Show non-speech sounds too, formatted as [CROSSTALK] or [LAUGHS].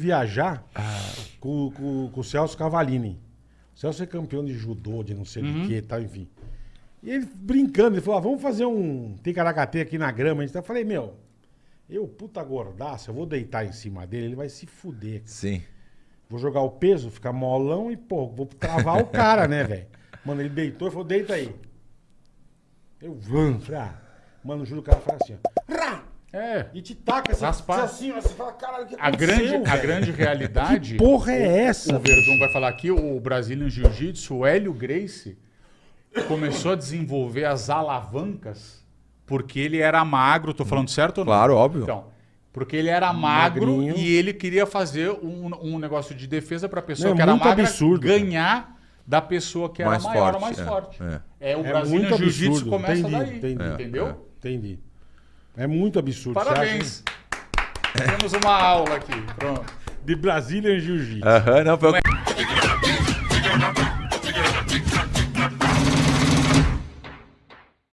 viajar com, com- com o Celso Cavalini. O Celso é campeão de judô, de não sei Uhum. de que e tal, enfim. E ele brincando, ele falou: ah, vamos fazer um ticaracate aqui na grama. Eu falei, meu, eu, puta gordaça, eu vou deitar em cima dele, ele vai se fuder. Sim. Vou jogar o peso, ficar molão e, pô, vou travar o cara, né, velho? Mano, ele deitou e falou, deita aí. Eu, falei, ah. Mano, juro, o cara faz assim, ó. É. E te taca assim, Raspar. assim, você fala, caralho, o que A grande, a grande realidade. [LAUGHS] Que porra é essa, O Verdun vai falar aqui, o Brazilian Jiu-Jitsu, o Hélio Gracie, começou a desenvolver as alavancas porque ele era magro. Tô falando certo ou não? Claro, óbvio. Então, porque ele era magro Magrinho. e ele queria fazer um, um negócio de defesa para a pessoa Não, é que era muito magra absurdo, cara. ganhar da pessoa que era Mais maior ou forte, mais é, forte. é. É, o É Brazilian muito Jiu-Jitsu começa entendi, daí. entendi. Entendeu? É, é. Entendi. É muito absurdo. Parabéns. Temos uma aula aqui. Pronto. De Brazilian Jiu-Jitsu. Aham, não, foi...